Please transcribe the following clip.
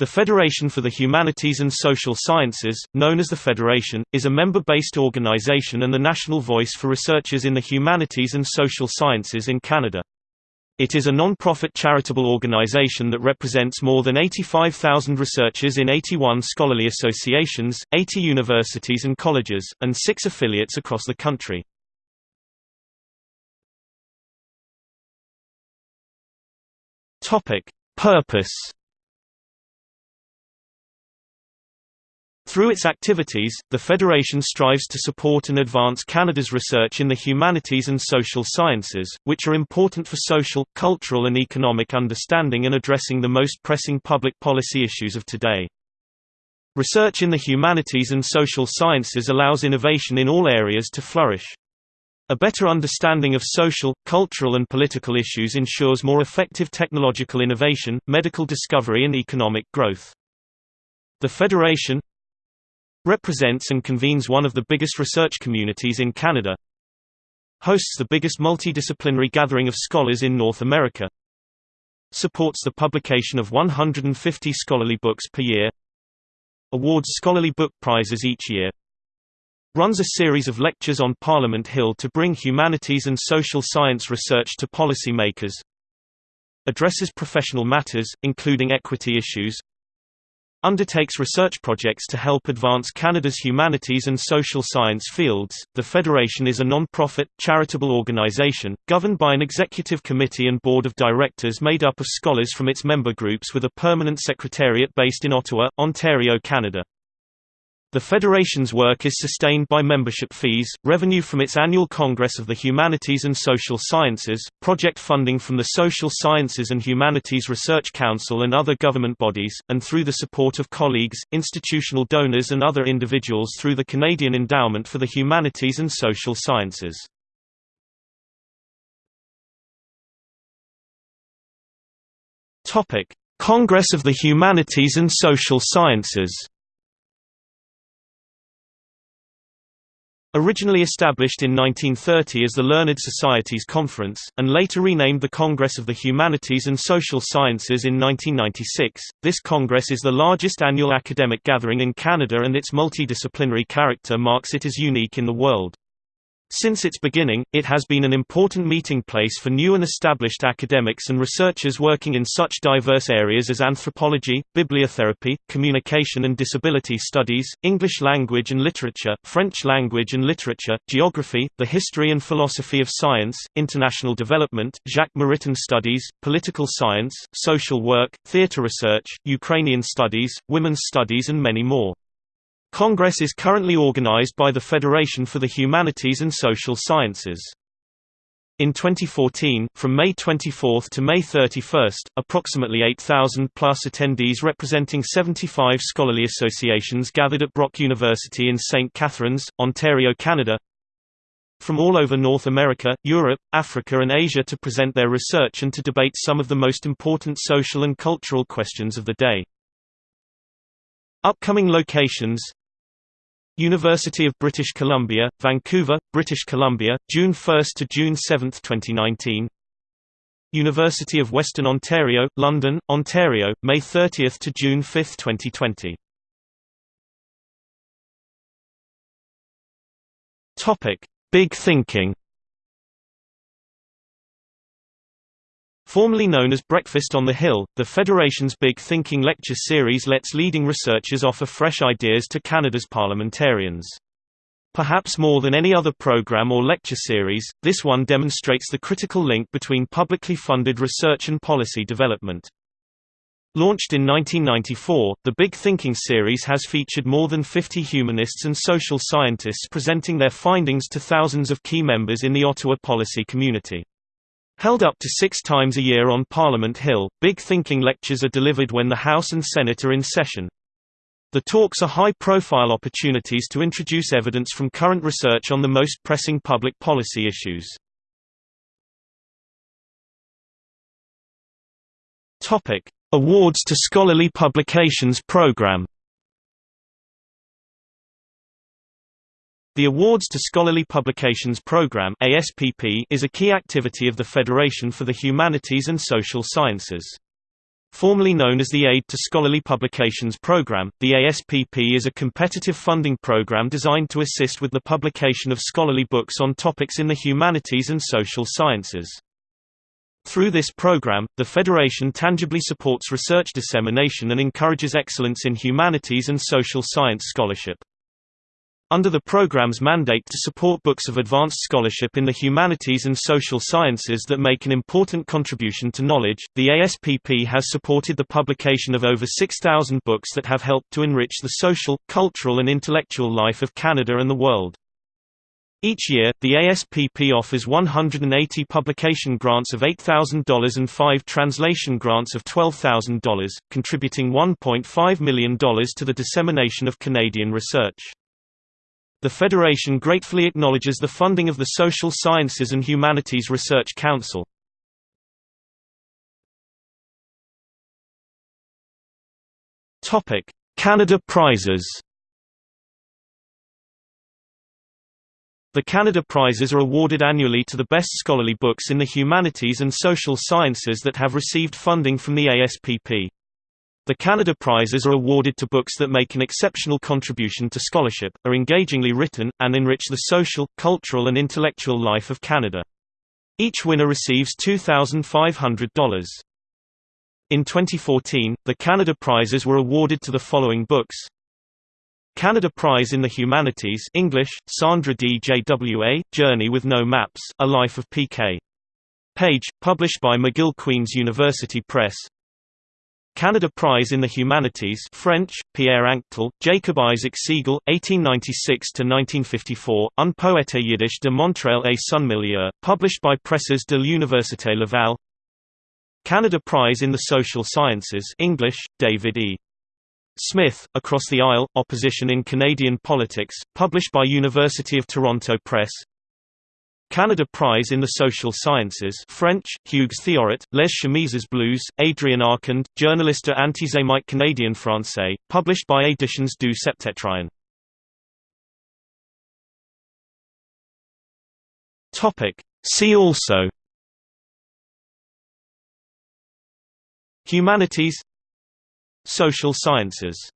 The Federation for the Humanities and Social Sciences, known as the Federation, is a member-based organization and the national voice for researchers in the humanities and social sciences in Canada. It is a non-profit charitable organization that represents more than 85,000 researchers in 81 scholarly associations, 80 universities and colleges, and six affiliates across the country. Purpose Through its activities, the Federation strives to support and advance Canada's research in the humanities and social sciences, which are important for social, cultural and economic understanding and addressing the most pressing public policy issues of today. Research in the humanities and social sciences allows innovation in all areas to flourish. A better understanding of social, cultural and political issues ensures more effective technological innovation, medical discovery and economic growth. The Federation, represents and convenes one of the biggest research communities in Canada, hosts the biggest multidisciplinary gathering of scholars in North America, supports the publication of 150 scholarly books per year, awards scholarly book prizes each year, runs a series of lectures on Parliament Hill to bring humanities and social science research to policymakers, addresses professional matters, including equity issues, undertakes research projects to help advance Canada's humanities and social science fields. The Federation is a non-profit, charitable organization, governed by an executive committee and board of directors made up of scholars from its member groups with a permanent secretariat based in Ottawa, Ontario, Canada. The Federation's work is sustained by membership fees, revenue from its annual Congress of the Humanities and Social Sciences, project funding from the Social Sciences and Humanities Research Council and other government bodies, and through the support of colleagues, institutional donors and other individuals through the Canadian Endowment for the Humanities and Social Sciences. Congress of the Humanities and Social Sciences Originally established in 1930 as the Learned Societies Conference, and later renamed the Congress of the Humanities and Social Sciences in 1996, this congress is the largest annual academic gathering in Canada and its multidisciplinary character marks it as unique in the world. Since its beginning, it has been an important meeting place for new and established academics and researchers working in such diverse areas as anthropology, bibliotherapy, communication and disability studies, English language and literature, French language and literature, geography, the history and philosophy of science, international development, Jacques Maritain studies, political science, social work, theatre research, Ukrainian studies, women's studies and many more. Congress is currently organized by the Federation for the Humanities and Social Sciences. In 2014, from May 24 to May 31, approximately 8,000 plus attendees representing 75 scholarly associations gathered at Brock University in St. Catharines, Ontario, Canada, from all over North America, Europe, Africa and Asia to present their research and to debate some of the most important social and cultural questions of the day. Upcoming locations University of British Columbia, Vancouver, British Columbia, June 1 to June 7, 2019. University of Western Ontario, London, Ontario, May 30 to June 5, 2020. Topic: Big Thinking Formerly known as Breakfast on the Hill, the Federation's Big Thinking Lecture Series lets leading researchers offer fresh ideas to Canada's parliamentarians. Perhaps more than any other program or lecture series, this one demonstrates the critical link between publicly funded research and policy development. Launched in 1994, the Big Thinking series has featured more than 50 humanists and social scientists presenting their findings to thousands of key members in the Ottawa policy community. Held up to six times a year on Parliament Hill, Big Thinking lectures are delivered when the House and Senate are in session. The talks are high-profile opportunities to introduce evidence from current research on the most pressing public policy issues. Awards to Scholarly Publications Program The Awards to Scholarly Publications Program ASPP is a key activity of the Federation for the Humanities and Social Sciences. Formerly known as the Aid to Scholarly Publications Program, the ASPP is a competitive funding program designed to assist with the publication of scholarly books on topics in the humanities and social sciences. Through this program, the Federation tangibly supports research dissemination and encourages excellence in humanities and social science scholarship. Under the program's mandate to support books of advanced scholarship in the humanities and social sciences that make an important contribution to knowledge, the ASPP has supported the publication of over 6,000 books that have helped to enrich the social, cultural and intellectual life of Canada and the world. Each year, the ASPP offers 180 publication grants of $8,000 and 5 translation grants of $12,000, contributing $1.5 million to the dissemination of Canadian research. The Federation gratefully acknowledges the funding of the Social Sciences and Humanities Research Council. Canada Prizes The Canada Prizes are awarded annually to the best scholarly books in the humanities and social sciences that have received funding from the ASPP. The Canada Prizes are awarded to books that make an exceptional contribution to scholarship, are engagingly written, and enrich the social, cultural and intellectual life of Canada. Each winner receives $2,500. In 2014, the Canada Prizes were awarded to the following books Canada Prize in the Humanities English, Sandra Djwa, Journey with No Maps, A Life of P.K. Page, published by McGill Queen's University Press Canada Prize in the Humanities French, Pierre Anctil, Jacob Isaac Segal, 1896–1954, Un poète yiddish de Montréal et son milieu, published by Presses de l'Université Laval Canada Prize in the Social Sciences English, David E. Smith, Across the Aisle, Opposition in Canadian Politics, published by University of Toronto Press Canada Prize in the Social Sciences French, Hugues Théorêt, Les Chemises bleues, Adrien Arcand, Journaliste antisémite canadien-français, published by Éditions du Septentrion. See also Humanities Social sciences